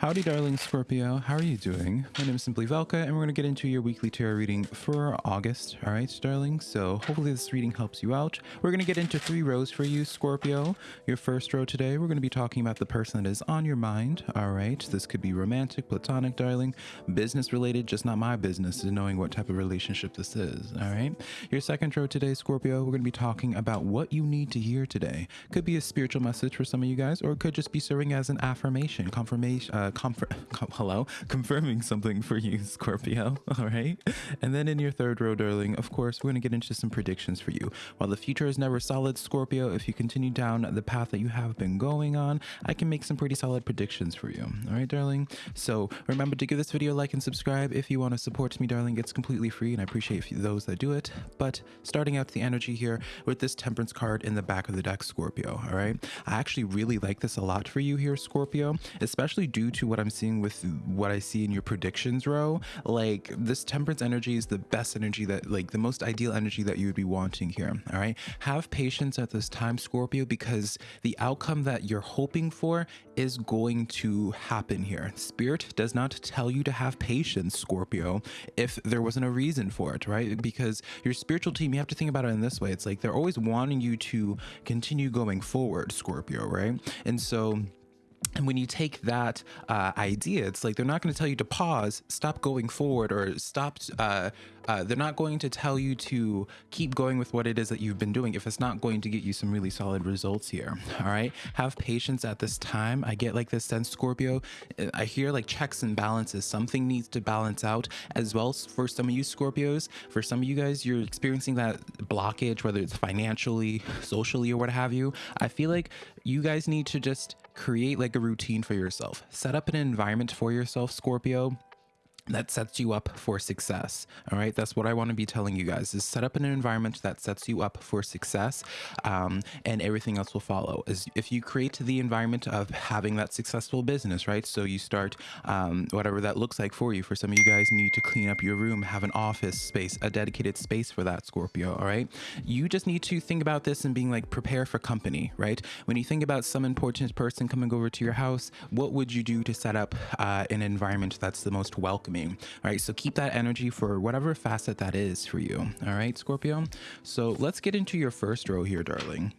Howdy, darling Scorpio. How are you doing? My name is Simply Velka, and we're going to get into your weekly tarot reading for August. All right, darling. So hopefully this reading helps you out. We're going to get into three rows for you, Scorpio. Your first row today, we're going to be talking about the person that is on your mind. All right, this could be romantic, platonic, darling, business related. Just not my business is knowing what type of relationship this is. All right. Your second row today, Scorpio, we're going to be talking about what you need to hear today. Could be a spiritual message for some of you guys, or it could just be serving as an affirmation, confirmation. Uh, comfort, hello, confirming something for you, Scorpio. All right. And then in your third row, darling, of course, we're going to get into some predictions for you. While the future is never solid, Scorpio, if you continue down the path that you have been going on, I can make some pretty solid predictions for you. All right, darling. So remember to give this video a like and subscribe if you want to support me, darling. It's completely free, and I appreciate those that do it. But starting out the energy here with this Temperance card in the back of the deck, Scorpio. All right. I actually really like this a lot for you here, Scorpio, especially due to to what I'm seeing with what I see in your predictions row, like this temperance energy is the best energy that, like, the most ideal energy that you would be wanting here. All right. Have patience at this time, Scorpio, because the outcome that you're hoping for is going to happen here. Spirit does not tell you to have patience, Scorpio, if there wasn't a reason for it, right? Because your spiritual team, you have to think about it in this way. It's like they're always wanting you to continue going forward, Scorpio, right? And so, and when you take that uh, idea, it's like they're not going to tell you to pause, stop going forward, or stop. Uh, uh, they're not going to tell you to keep going with what it is that you've been doing if it's not going to get you some really solid results here. All right. Have patience at this time. I get like this sense, Scorpio. I hear like checks and balances. Something needs to balance out as well for some of you Scorpios. For some of you guys, you're experiencing that blockage, whether it's financially, socially, or what have you. I feel like you guys need to just create like a routine for yourself. Set up an environment for yourself, Scorpio that sets you up for success all right? That's what i want to be telling you guys is set up in an environment that sets you up for success um, and everything else will follow. Is if you create the environment of having that successful business right? So you start um, whatever that looks like for you. For some of you guys need to clean up your room have an office space a dedicated space for that scorpio all right? You just need to think about this and being like prepare for company right? When you think about some important person coming over to your house what would you do to set up uh, an environment that's the most welcoming all right, so keep that energy for whatever facet that is for you. All right, Scorpio. So let's get into your first row here, darling.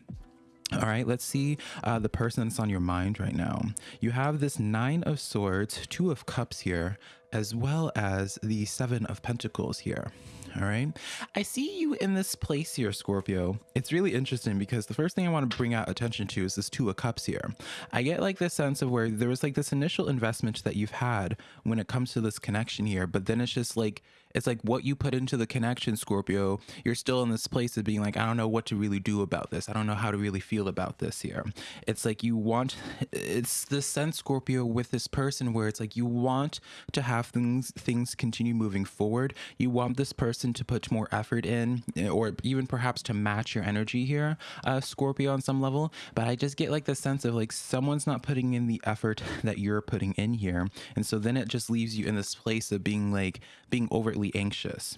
All right, let's see uh, the person that's on your mind right now. You have this Nine of Swords, Two of Cups here, as well as the Seven of Pentacles here. All right. I see you in this place here, Scorpio. It's really interesting because the first thing I want to bring out attention to is this Two of Cups here. I get like this sense of where there was like this initial investment that you've had when it comes to this connection here, but then it's just like it's like what you put into the connection, Scorpio. You're still in this place of being like, I don't know what to really do about this. I don't know how to really feel about this here. It's like you want, it's the sense, Scorpio, with this person where it's like you want to have things things continue moving forward. You want this person to put more effort in, or even perhaps to match your energy here, uh, Scorpio, on some level. But I just get like the sense of like someone's not putting in the effort that you're putting in here, and so then it just leaves you in this place of being like being overtly anxious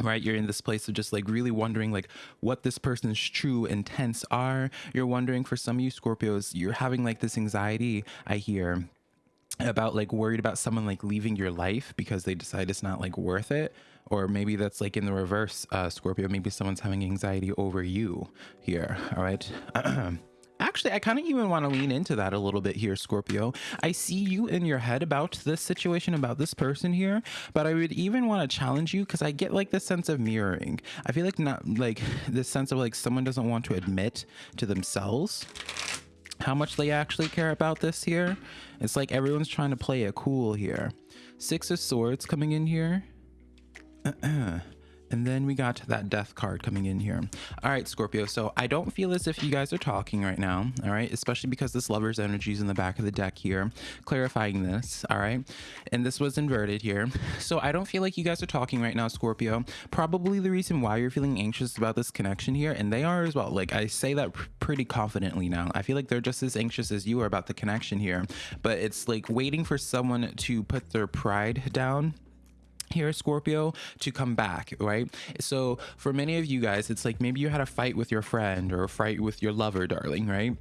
right? You're in this place of just like really wondering like what this person's true intents are. You're wondering for some of you scorpios you're having like this anxiety i hear about like worried about someone like leaving your life because they decide it's not like worth it. Or maybe that's like in the reverse uh scorpio maybe someone's having anxiety over you here all right Actually, I kind of even want to lean into that a little bit here, Scorpio. I see you in your head about this situation, about this person here, but I would even want to challenge you because I get like this sense of mirroring. I feel like not like this sense of like someone doesn't want to admit to themselves how much they actually care about this here. It's like everyone's trying to play it cool here. Six of Swords coming in here. And then we got that death card coming in here. All right, Scorpio. So I don't feel as if you guys are talking right now. All right. Especially because this lover's energy is in the back of the deck here, clarifying this. All right. And this was inverted here. So I don't feel like you guys are talking right now, Scorpio. Probably the reason why you're feeling anxious about this connection here. And they are as well. Like I say that pretty confidently now. I feel like they're just as anxious as you are about the connection here. But it's like waiting for someone to put their pride down here scorpio to come back right? So for many of you guys it's like maybe you had a fight with your friend or a fight with your lover darling right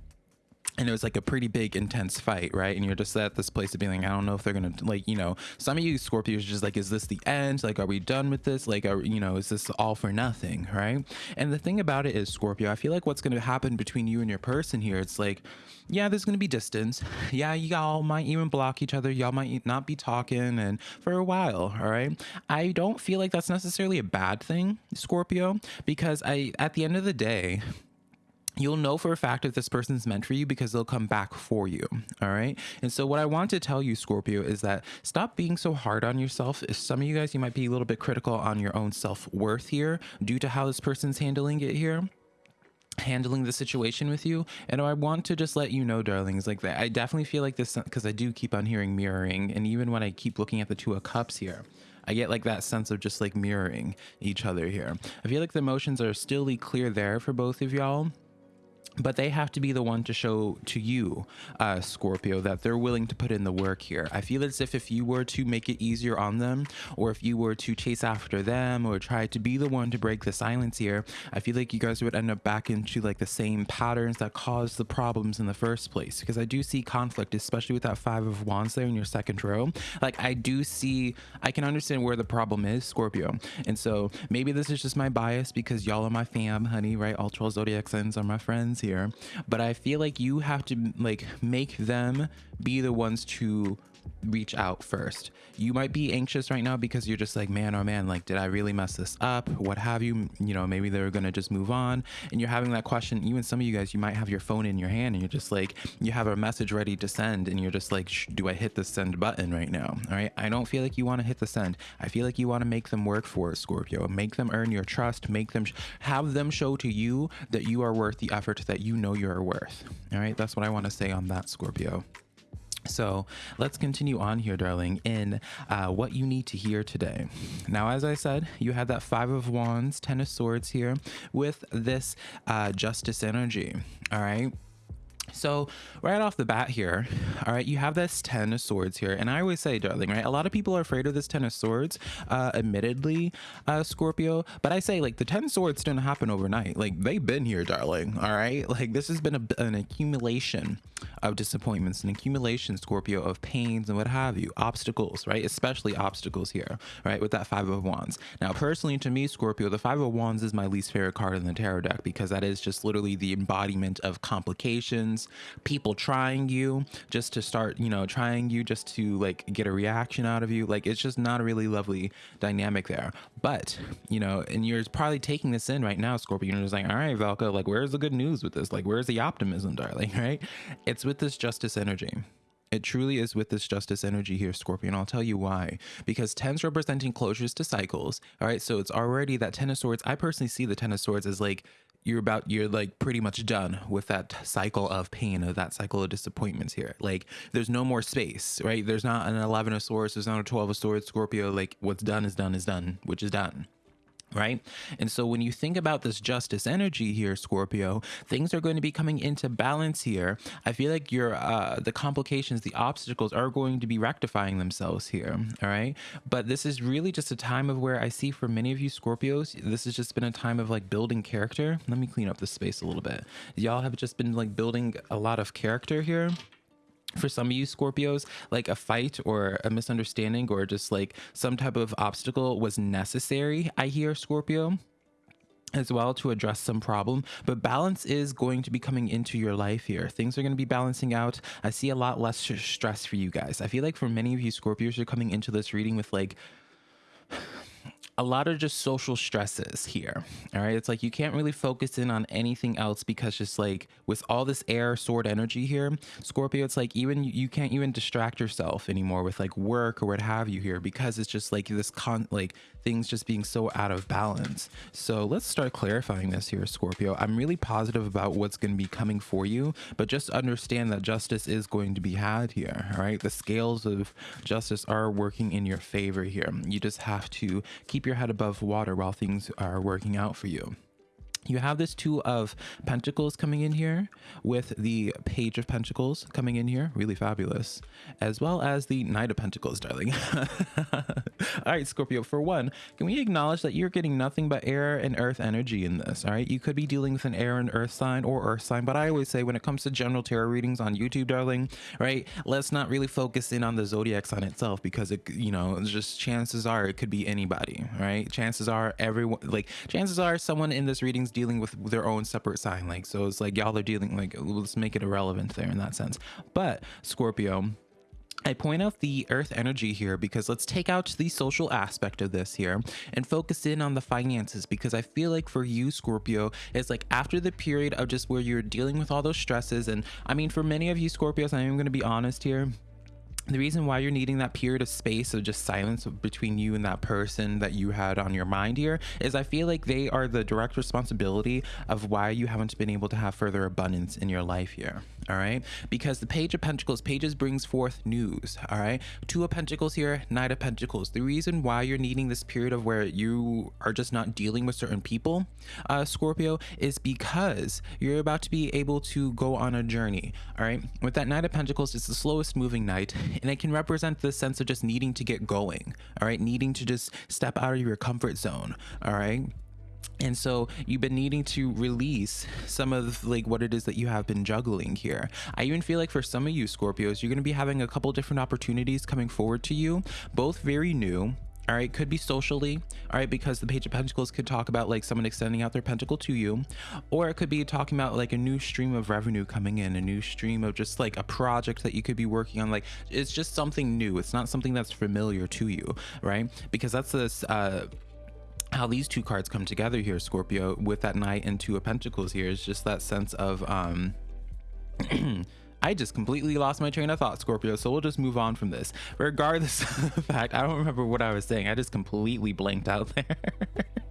and it was like a pretty big intense fight right? And you're just at this place of being like i don't know if they're gonna like you know some of you scorpios just like is this the end? Like are we done with this? Like are you know is this all for nothing? Right? And the thing about it is scorpio i feel like what's gonna happen between you and your person here it's like yeah there's gonna be distance. Yeah y'all might even block each other. Y'all might not be talking and for a while all right? I don't feel like that's necessarily a bad thing scorpio because i at the end of the day you'll know for a fact if this person's meant for you because they'll come back for you. All right. And so, what I want to tell you, Scorpio, is that stop being so hard on yourself. If some of you guys, you might be a little bit critical on your own self worth here due to how this person's handling it here handling the situation with you and i want to just let you know darlings like that i definitely feel like this because i do keep on hearing mirroring and even when i keep looking at the two of cups here I get like that sense of just like mirroring each other here. I feel like the emotions are still clear there for both of y'all but they have to be the one to show to you uh, scorpio that they're willing to put in the work here. I feel as if if you were to make it easier on them or if you were to chase after them or try to be the one to break the silence here i feel like you guys would end up back into like the same patterns that caused the problems in the first place. Because i do see conflict especially with that five of wands there in your second row. Like i do see i can understand where the problem is scorpio. And so maybe this is just my bias because y'all are my fam honey right? Ultra zodiac signs are my friends here, but I feel like you have to like make them be the ones to reach out first. You might be anxious right now because you're just like, man, oh man, like, did I really mess this up? What have you? You know, maybe they're to just move on. And you're having that question. Even some of you guys, you might have your phone in your hand and you're just like, you have a message ready to send and you're just like, do I hit the send button right now? All right. I don't feel like you want to hit the send. I feel like you want to make them work for it, Scorpio. Make them earn your trust. Make them, have them show to you that you are worth the effort that you know you're worth. All right. That's what I want to say on that, Scorpio. So let's continue on here, darling, in uh, what you need to hear today. Now, as I said, you had that Five of Wands, Ten of Swords here with this uh, Justice energy. All right. So right off the bat here, all right, you have this Ten of Swords here. And I always say, darling, right, a lot of people are afraid of this Ten of Swords, uh, admittedly, uh, Scorpio. But I say, like, the Ten Swords didn't happen overnight. Like, they've been here, darling, all right? Like, this has been a, an accumulation of disappointments, an accumulation, Scorpio, of pains and what have you, obstacles, right? Especially obstacles here, right, with that Five of Wands. Now, personally, to me, Scorpio, the Five of Wands is my least favorite card in the tarot deck because that is just literally the embodiment of complications people trying you just to start, you know, trying you just to like get a reaction out of you. Like it's just not a really lovely dynamic there. But, you know, and you're probably taking this in right now, Scorpio. You're just like, all right, Velka, like where's the good news with this? Like, where's the optimism, darling? Right? It's with this justice energy. It truly is with this justice energy here, Scorpion. I'll tell you why. Because tens representing closures to cycles. All right. So it's already that Ten of Swords. I personally see the Ten of Swords as like you're about you're like pretty much done with that cycle of pain of that cycle of disappointments here like there's no more space right there's not an 11 of swords there's not a 12 of swords scorpio like what's done is done is done which is done right? And so when you think about this justice energy here, Scorpio, things are going to be coming into balance here. I feel like your uh, the complications, the obstacles are going to be rectifying themselves here, all right? But this is really just a time of where I see for many of you Scorpios, this has just been a time of like building character. Let me clean up the space a little bit. Y'all have just been like building a lot of character here for some of you Scorpios, like a fight or a misunderstanding or just like some type of obstacle was necessary, I hear Scorpio as well to address some problem. But balance is going to be coming into your life here. Things are going to be balancing out. I see a lot less stress for you guys. I feel like for many of you scorpios you're coming into this reading with like a lot of just social stresses here. All right. It's like you can't really focus in on anything else because just like with all this air sword energy here, Scorpio, it's like even you can't even distract yourself anymore with like work or what have you here because it's just like this con like things just being so out of balance. So let's start clarifying this here, Scorpio. I'm really positive about what's going to be coming for you, but just understand that justice is going to be had here. All right. The scales of justice are working in your favor here. You just have to keep your head above water while things are working out for you. You have this two of pentacles coming in here with the page of pentacles coming in here. Really fabulous. As well as the knight of pentacles darling. All right scorpio for one can we acknowledge that you're getting nothing but air and earth energy in this? All right you could be dealing with an air and earth sign or earth sign but i always say when it comes to general tarot readings on youtube darling right let's not really focus in on the zodiac sign itself because it you know just chances are it could be anybody right? Chances are everyone like chances are someone in this reading's dealing with their own separate sign like so it's like y'all are dealing like let's make it irrelevant there in that sense but scorpio I point out the earth energy here because let's take out the social aspect of this here and focus in on the finances because I feel like for you, Scorpio, it's like after the period of just where you're dealing with all those stresses. And I mean, for many of you Scorpios, I am going to be honest here the reason why you're needing that period of space of just silence between you and that person that you had on your mind here is I feel like they are the direct responsibility of why you haven't been able to have further abundance in your life here. All right. Because the page of pentacles pages brings forth news. All right. Two of pentacles here, knight of pentacles. The reason why you're needing this period of where you are just not dealing with certain people, uh, Scorpio, is because you're about to be able to go on a journey. All right. With that knight of pentacles, it's the slowest moving knight and it can represent the sense of just needing to get going all right? Needing to just step out of your comfort zone all right? And so you've been needing to release some of like what it is that you have been juggling here. I even feel like for some of you scorpios you're going to be having a couple different opportunities coming forward to you both very new all right could be socially all right because the page of pentacles could talk about like someone extending out their pentacle to you or it could be talking about like a new stream of revenue coming in a new stream of just like a project that you could be working on like it's just something new. It's not something that's familiar to you right? Because that's this uh how these two cards come together here scorpio with that knight and two of pentacles here is just that sense of um I just completely lost my train of thought, Scorpio. So we'll just move on from this. Regardless of the fact, I don't remember what I was saying. I just completely blanked out there.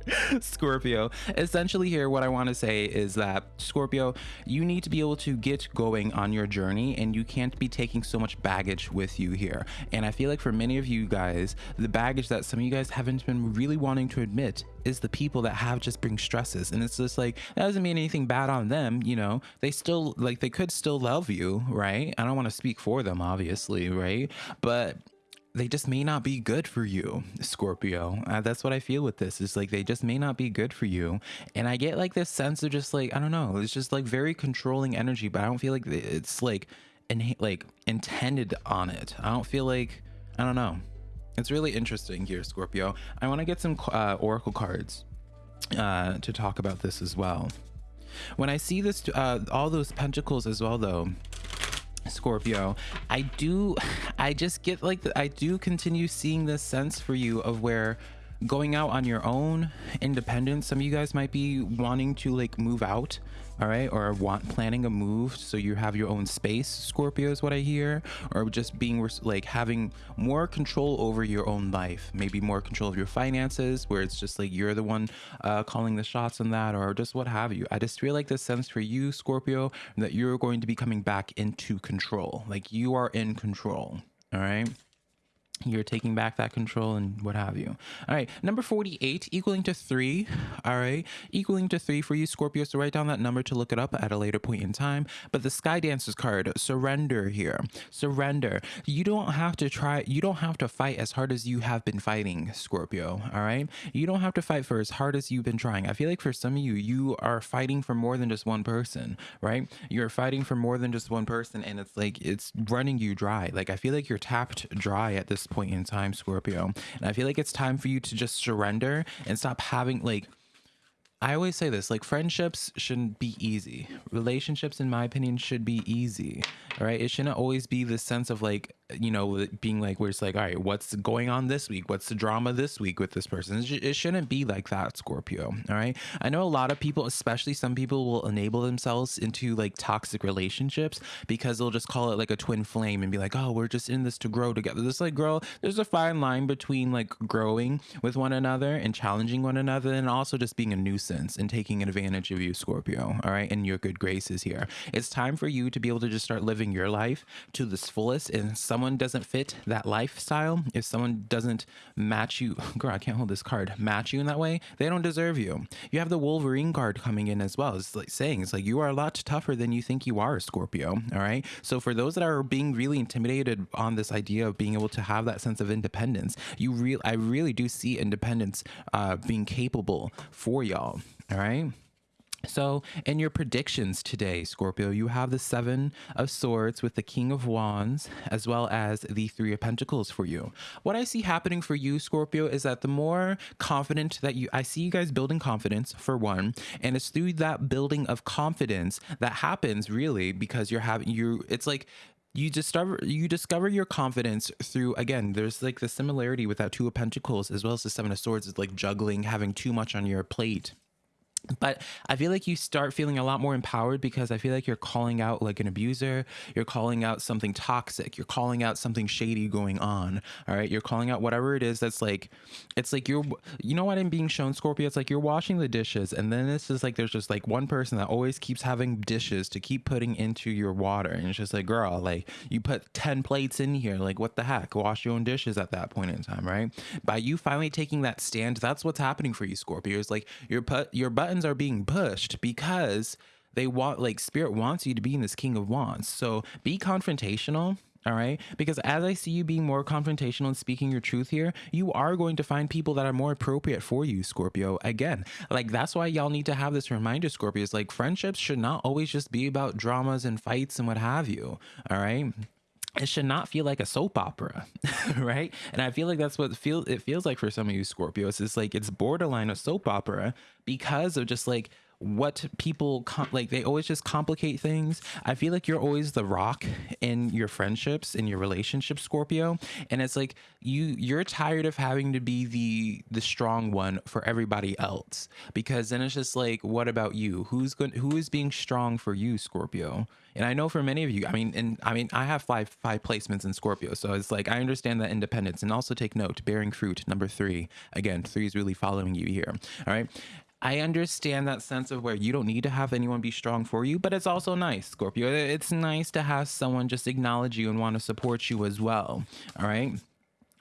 Scorpio. Essentially, here, what I want to say is that Scorpio, you need to be able to get going on your journey and you can't be taking so much baggage with you here. And I feel like for many of you guys, the baggage that some of you guys haven't been really wanting to admit is the people that have just bring stresses. And it's just like, that doesn't mean anything bad on them, you know, they still, like, they could still love you right? I don't want to speak for them, obviously, right? But they just may not be good for you, Scorpio. Uh, that's what I feel with this. Is like they just may not be good for you, and I get like this sense of just like I don't know. It's just like very controlling energy, but I don't feel like it's like in like intended on it. I don't feel like I don't know. It's really interesting here, Scorpio. I want to get some uh, oracle cards uh, to talk about this as well. When I see this, uh, all those pentacles as well, though, Scorpio, I do, I just get like, I do continue seeing this sense for you of where going out on your own independent some of you guys might be wanting to like move out all right or want planning a move so you have your own space scorpio is what i hear or just being like having more control over your own life maybe more control of your finances where it's just like you're the one uh, calling the shots on that or just what have you. I just feel like this sense for you scorpio that you're going to be coming back into control like you are in control all right you're taking back that control and what have you. All right, number 48 equaling to three. All right, equaling to three for you, Scorpio. So write down that number to look it up at a later point in time. But the Sky Dancers card, surrender here. Surrender. You don't have to try, you don't have to fight as hard as you have been fighting, Scorpio. All right, you don't have to fight for as hard as you've been trying. I feel like for some of you, you are fighting for more than just one person, right? You're fighting for more than just one person, and it's like it's running you dry. Like I feel like you're tapped dry at this point in time, Scorpio. And I feel like it's time for you to just surrender and stop having like I always say this like friendships shouldn't be easy. Relationships, in my opinion, should be easy. All right. It shouldn't always be the sense of like, you know, being like, where it's like, all right, what's going on this week? What's the drama this week with this person? It shouldn't be like that, Scorpio. All right. I know a lot of people, especially some people, will enable themselves into like toxic relationships because they'll just call it like a twin flame and be like, oh, we're just in this to grow together. This like, girl, there's a fine line between like growing with one another and challenging one another and also just being a nuisance innocence and taking advantage of you, Scorpio, all right, and your good graces here. It's time for you to be able to just start living your life to this fullest. And someone doesn't fit that lifestyle, if someone doesn't match you, girl, I can't hold this card, match you in that way, they don't deserve you. You have the Wolverine card coming in as well. It's like saying, it's like you are a lot tougher than you think you are, Scorpio, all right? So for those that are being really intimidated on this idea of being able to have that sense of independence, you real I really do see independence uh, being capable for y'all. All right. So, in your predictions today, Scorpio, you have the Seven of Swords with the King of Wands, as well as the Three of Pentacles for you. What I see happening for you, Scorpio, is that the more confident that you, I see you guys building confidence for one, and it's through that building of confidence that happens really because you're having you. It's like you discover you discover your confidence through again there's like the similarity with that two of pentacles as well as the seven of swords is like juggling having too much on your plate but I feel like you start feeling a lot more empowered because I feel like you're calling out like an abuser, you're calling out something toxic, you're calling out something shady going on. All right. You're calling out whatever it is that's like, it's like you're, you know what I'm being shown, Scorpio? It's like you're washing the dishes, and then this is like there's just like one person that always keeps having dishes to keep putting into your water. And it's just like, girl, like you put 10 plates in here. Like, what the heck? Wash your own dishes at that point in time, right? By you finally taking that stand, that's what's happening for you, Scorpio. It's like your put your butt buttons are being pushed because they want like spirit wants you to be in this king of wands. So be confrontational all right? Because as i see you being more confrontational and speaking your truth here you are going to find people that are more appropriate for you scorpio. Again like that's why y'all need to have this reminder scorpios like friendships should not always just be about dramas and fights and what have you all right it should not feel like a soap opera right? And i feel like that's what feel it feels like for some of you scorpios it's like it's borderline a soap opera because of just like what people like they always just complicate things. I feel like you're always the rock in your friendships in your relationships scorpio. And it's like you you're tired of having to be the the strong one for everybody else. Because then it's just like what about you? Who's going who is being strong for you scorpio? And i know for many of you i mean and i mean i have five five placements in scorpio. So it's like i understand that independence. And also take note bearing fruit number three. Again three is really following you here. All right I understand that sense of where you don't need to have anyone be strong for you, but it's also nice, Scorpio. It's nice to have someone just acknowledge you and want to support you as well. All right.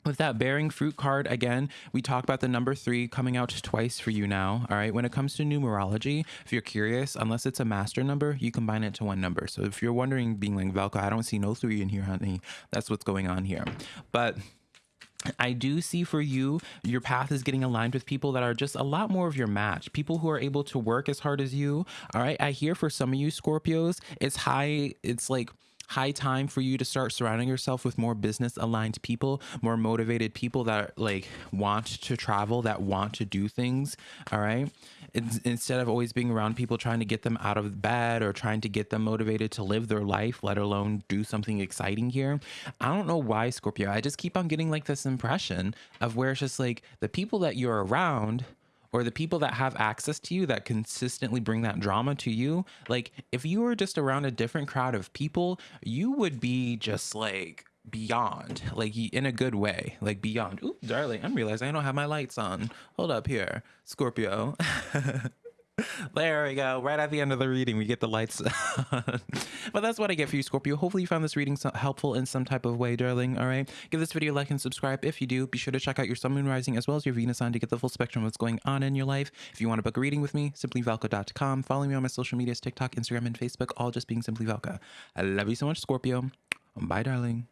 With that bearing fruit card, again, we talk about the number three coming out twice for you now. All right. When it comes to numerology, if you're curious, unless it's a master number, you combine it to one number. So if you're wondering, being like, Velka, I don't see no three in here, honey, that's what's going on here. But I do see for you, your path is getting aligned with people that are just a lot more of your match. People who are able to work as hard as you. All right. I hear for some of you Scorpios, it's high, it's like, high time for you to start surrounding yourself with more business aligned people, more motivated people that like want to travel, that want to do things. All right. It's, instead of always being around people trying to get them out of bed or trying to get them motivated to live their life, let alone do something exciting here. I don't know why, Scorpio. I just keep on getting like this impression of where it's just like the people that you're around or the people that have access to you that consistently bring that drama to you like if you were just around a different crowd of people you would be just like beyond like in a good way like beyond Ooh, darling i'm realizing i don't have my lights on hold up here scorpio there we go. Right at the end of the reading, we get the lights. On. but that's what I get for you, Scorpio. Hopefully you found this reading helpful in some type of way, darling. All right. Give this video a like and subscribe. If you do, be sure to check out your Sun, Moon, Rising, as well as your Venus sign to get the full spectrum of what's going on in your life. If you want to book a reading with me, simplyvelka.com. Follow me on my social medias, TikTok, Instagram, and Facebook, all just being Simply Velka. I love you so much, Scorpio. Bye, darling.